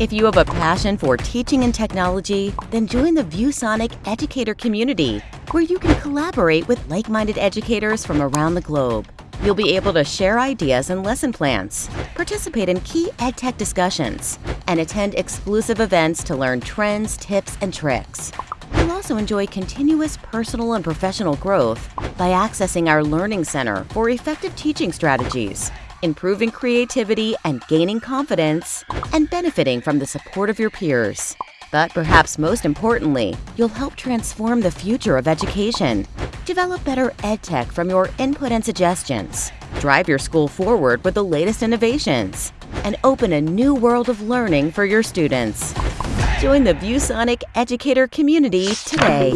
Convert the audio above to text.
If you have a passion for teaching and technology, then join the ViewSonic Educator community, where you can collaborate with like-minded educators from around the globe. You'll be able to share ideas and lesson plans, participate in key EdTech discussions, and attend exclusive events to learn trends, tips, and tricks. You'll also enjoy continuous personal and professional growth by accessing our Learning Center for effective teaching strategies improving creativity and gaining confidence, and benefiting from the support of your peers. But perhaps most importantly, you'll help transform the future of education. Develop better EdTech from your input and suggestions. Drive your school forward with the latest innovations. And open a new world of learning for your students. Join the ViewSonic educator community today.